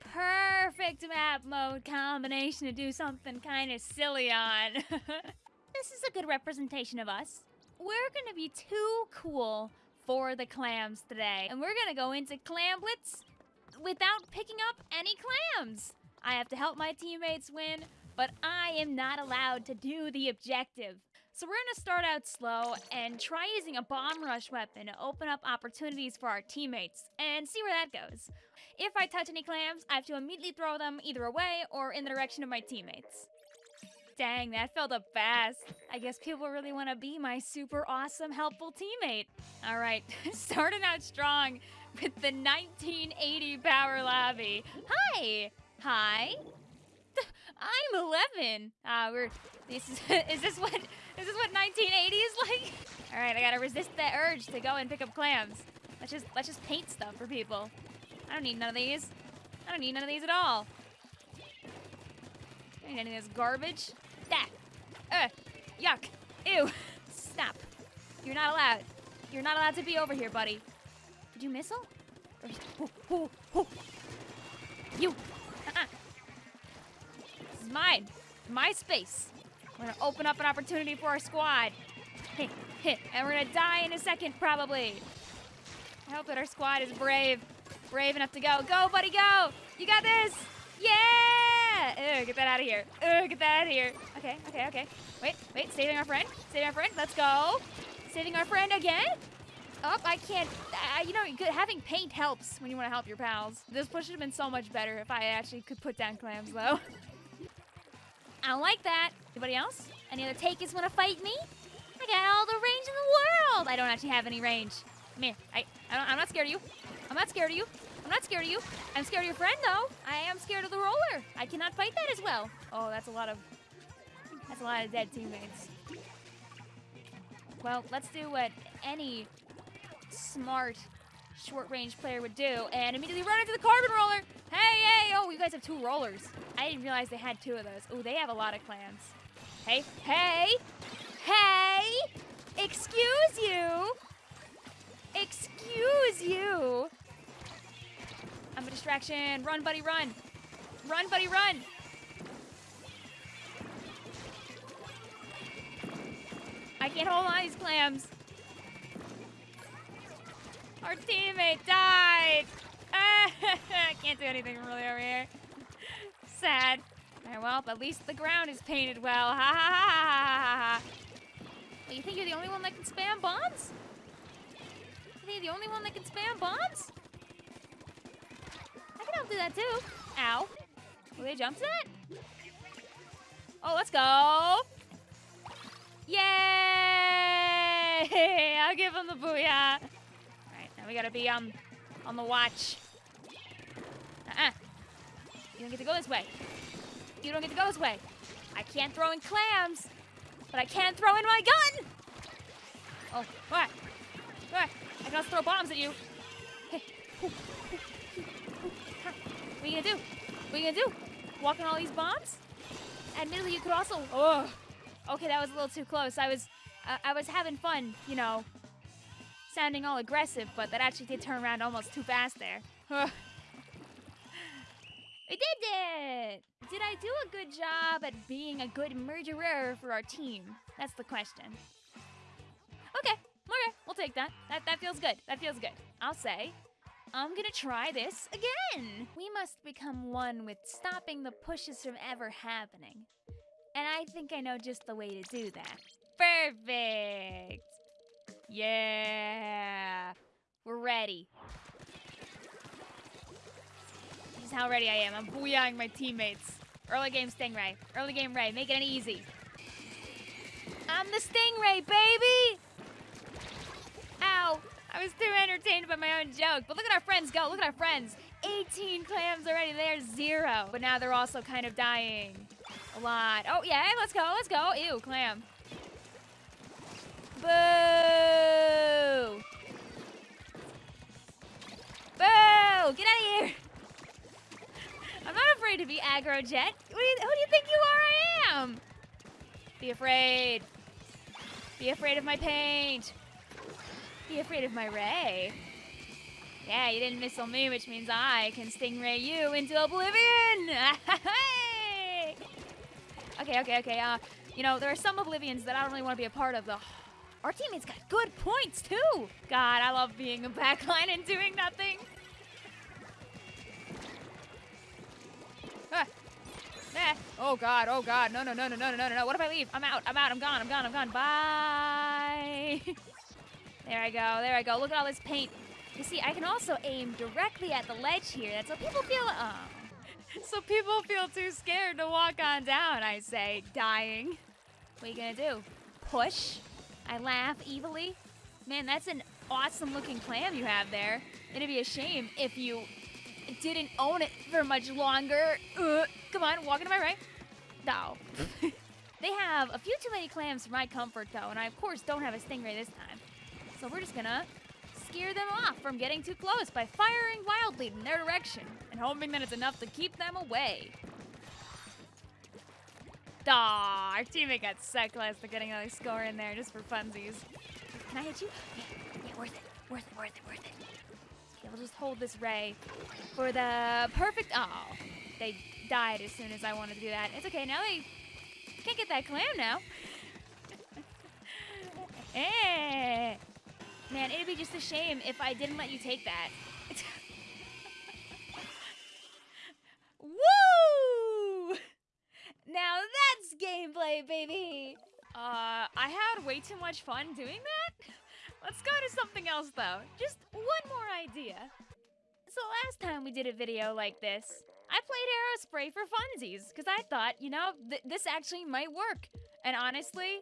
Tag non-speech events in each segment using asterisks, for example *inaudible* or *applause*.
perfect map mode combination to do something kind of silly on. *laughs* this is a good representation of us. We're gonna be too cool for the clams today, and we're gonna go into Clam Blitz without picking up any clams. I have to help my teammates win, but I am not allowed to do the objective. So we're gonna start out slow and try using a bomb rush weapon to open up opportunities for our teammates and see where that goes. If I touch any clams, I have to immediately throw them either away or in the direction of my teammates. Dang, that felt up fast. I guess people really want to be my super awesome, helpful teammate. All right, *laughs* starting out strong with the 1980 Power Lobby. Hi! Hi! *laughs* I'm 11. Ah, uh, we're. This is. *laughs* is this what? This is what 1980 is like? *laughs* All right, I gotta resist the urge to go and pick up clams. Let's just let's just paint stuff for people. I don't need none of these. I don't need none of these at all. I don't need any of this garbage. That. Ugh. Yuck. Ew. *laughs* Stop. You're not allowed. You're not allowed to be over here, buddy. Did you missile? Oh, oh, oh. You. Uh-uh. This is mine. My space. We're gonna open up an opportunity for our squad. Hey, hit. And we're gonna die in a second, probably. I hope that our squad is brave. Brave enough to go. Go, buddy, go! You got this! Yeah! Ugh, get that out of here. Ugh, get that out of here. Okay, okay, okay. Wait, wait, saving our friend. Saving our friend. Let's go. Saving our friend again. Oh, I can't. You know, having paint helps when you want to help your pals. This push would have been so much better if I actually could put down clams, though. *laughs* I don't like that. Anybody else? Any other takers want to fight me? I got all the range in the world. I don't actually have any range. Come here. I, I am not scared of you. I'm not scared of you. I'm not scared of you. I'm scared of your friend, though. I am scared of the roller. I cannot fight that as well. Oh, that's a lot of... That's a lot of dead teammates. Well, let's do what any smart short-range player would do and immediately run into the carbon roller. Hey, hey, oh, you guys have two rollers. I didn't realize they had two of those. Oh, they have a lot of clams. Hey, hey, hey, excuse you. Excuse you. I'm a distraction. Run, buddy, run. Run, buddy, run. I can't hold on these clams. Our teammate died. *laughs* I can't do anything really over here. Sad. Right, well, at least the ground is painted well. Ha ha ha ha ha ha. you think you're the only one that can spam bombs? You think you're the only one that can spam bombs? I can help do that too. Ow. Will they jump to that? Oh, let's go. Yay! *laughs* I'll give him the booyah. We gotta be um on the watch. Uh-uh. You don't get to go this way. You don't get to go this way. I can't throw in clams, but I can't throw in my gun! Oh, what? What? I can also throw bombs at you. What are you gonna do? What are you gonna do? Walk on all these bombs? Admittedly, you could also. Oh. Okay, that was a little too close. I was, uh, I was having fun, you know, sounding all aggressive, but that actually did turn around almost too fast there. *laughs* We did it! Did I do a good job at being a good murderer for our team? That's the question. Okay, okay, we'll take that. That that feels good. That feels good. I'll say. I'm gonna try this again. We must become one with stopping the pushes from ever happening. And I think I know just the way to do that. Perfect! Yeah. We're ready. This is how ready I am. I'm booyahing my teammates. Early game Stingray. Early game Ray. Make it easy. I'm the Stingray, baby! Ow. I was too entertained by my own joke. But look at our friends go. Look at our friends. 18 clams already. They're zero. But now they're also kind of dying. A lot. Oh, yeah. Let's go. Let's go. Ew, clam. Boo! Boo! Get out of here! I'm not afraid to be aggro jet. Who do, you, think you are I am? Be afraid. Be afraid of my paint. Be afraid of my ray. Yeah, you didn't missile me, which means I can stingray you into oblivion. *laughs* Okay, okay, okay. Uh, you know, there are some oblivions that I don't really want to be a part of, though. Our teammates got good points, too. God, I love being a backline and doing nothing. Ah. Ah. Oh, God, oh, God. No, no, no, no, no, no, no, no. What if I leave? I'm out, I'm out, I'm gone, I'm gone, I'm gone. Bye. *laughs* there I go, there I go. Look at all this paint. You see, I can also aim directly at the ledge here. That's what people feel, oh. *laughs* So people feel too scared to walk on down, I say, dying. What are you gonna do? Push? I laugh evilly. Man, that's an awesome looking clam you have there. It'd be a shame if you didn't own it for much longer. Uh, come on, walking to my right. No. *laughs* they have a few too many clams for my comfort, though, and I, of course, don't have a stingray this time. So we're just gonna scare them off from getting too close by firing wildly in their direction and hoping that it's enough to keep them away. Aw, our teammate got so close to getting another score in there just for funsies. Can I hit you? Yeah, yeah, worth it, worth it, worth it, worth it. Okay, we'll just hold this ray for the perfect, oh, they died as soon as I wanted to do that. It's okay, now they can't get that clam now. *laughs* eh. Man, it'd be just a shame if I didn't let you take that. *laughs* Woo! Now that's gameplay, baby! Uh, I had way too much fun doing that. *laughs* Let's go to something else, though. Just one more idea. So last time we did a video like this, I played Aerospray for funsies, because I thought, you know, th this actually might work. And honestly,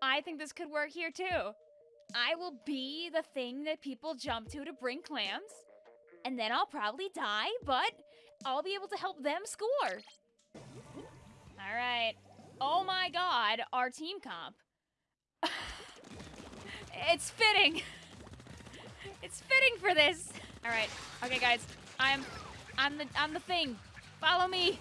I think this could work here too. I will be the thing that people jump to to bring clams, and then I'll probably die, but I'll be able to help them score. All right. Oh my god, our team comp. *laughs* it's fitting. *laughs* it's fitting for this. All right. Okay, guys. I'm I'm the I'm the thing. Follow me.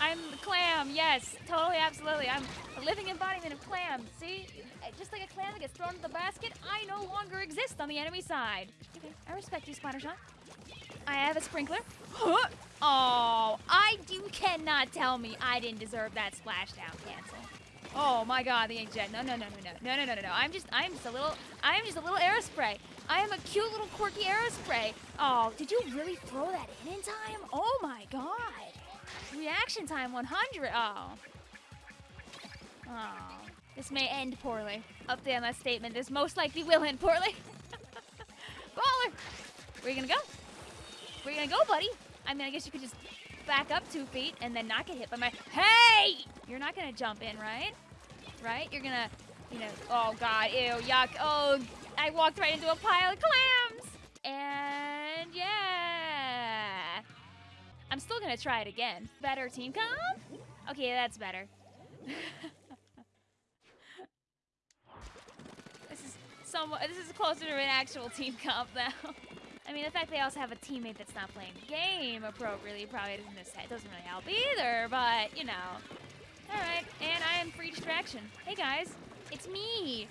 I'm the clam. Yes, totally, absolutely. I'm a living embodiment of clam. See? Eh, just like a clam that gets thrown into the basket, I no longer exist on the enemy side. Okay, I respect you, Splattershot. I have a sprinkler. *gasps* Oh, I cannot tell me I didn't deserve that splashdown cancel. Oh my god, the inkjet. No, no, no, no, no. No, no, no, no, no. I'm just I'm just a little I am just a little aerospray. I am a cute little quirky aerospray. Oh, did you really throw that in in time? Oh my god. Reaction time 100. Oh. Oh. This may end poorly. Update on that statement. This most likely will end poorly. *laughs* Baller! Where you gonna go? Where you gonna go, buddy? I mean, I guess you could just back up two feet and then not get hit by my... Hey! You're not gonna jump in, right? Right? You're gonna, you know... Oh, God. Ew. Yuck. Oh, I walked right into a pile of clams! And yeah... I'm still gonna try it again. Better team comp? Okay, that's better. *laughs* this is somewhat, this is closer to an actual team comp now. *laughs* I mean, the fact they also have a teammate that's not playing the game appropriately probably doesn't, doesn't really help either, but, you know. Alright, and I am free distraction. Hey guys, it's me.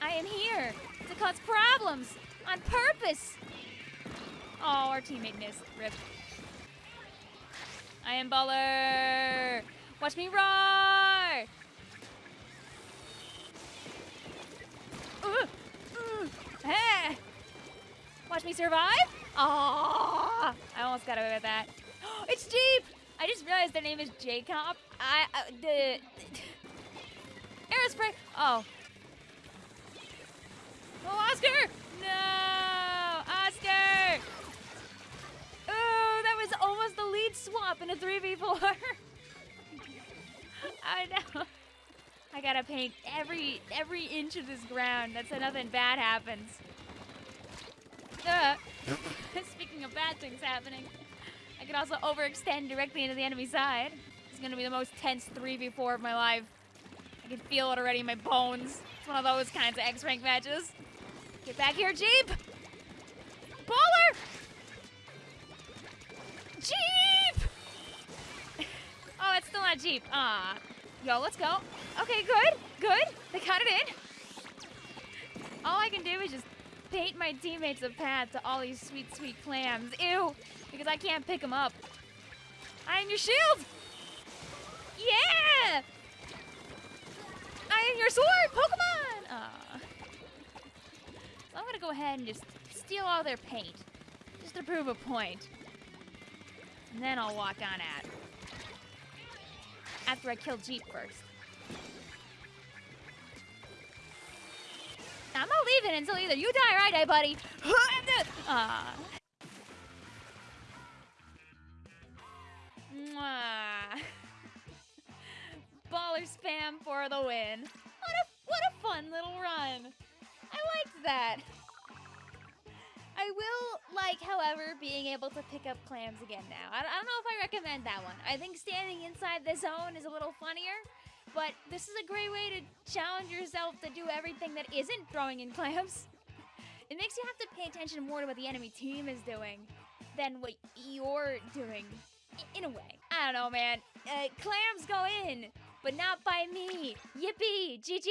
I am here to cause problems on purpose. Oh, our teammate missed. Rip. I am baller. Watch me roar. Hey. Watch me survive. Oh, I almost got away with that. *gasps* it's Jeep. I just realized their name is Jacob. I uh, the aerospray. Oh. Oh, Oscar! No, Oscar! Ooh, that was almost the lead swap in a 3v4. *laughs* I know. I gotta paint every every inch of this ground. That's so nothing bad happens. Uh, speaking of bad things happening, I could also overextend directly into the enemy side. It's gonna be the most tense 3v4 of my life. I can feel it already in my bones. It's one of those kinds of X-Rank matches. Get back here, Jeep! Baller! Jeep! *laughs* oh, it's still not Jeep. Ah. Yo, let's go. Okay, good, good. They got it in. All I can do is just bait my teammates a path to all these sweet, sweet clams. Ew! Because I can't pick them up. I am your shield! Yeah! I am your sword, Pokemon! Aw. So I'm gonna go ahead and just steal all their paint. Just to prove a point. And then I'll walk on at. After I kill Jeep first. I'm not leaving until either you die or I die, buddy. *laughs* Ah. Mwah. Baller spam for the win. What a what a fun little run. I liked that. I will like, however, being able to pick up clams again now. I, I don't know if I recommend that one. I think standing inside the zone is a little funnier, but this is a great way to challenge yourself to do everything that isn't throwing in clams. It makes you have to pay attention more to what the enemy team is doing than what you're doing, in a way. I don't know, man. Uh, clams go in, but not by me. Yippee! GG's!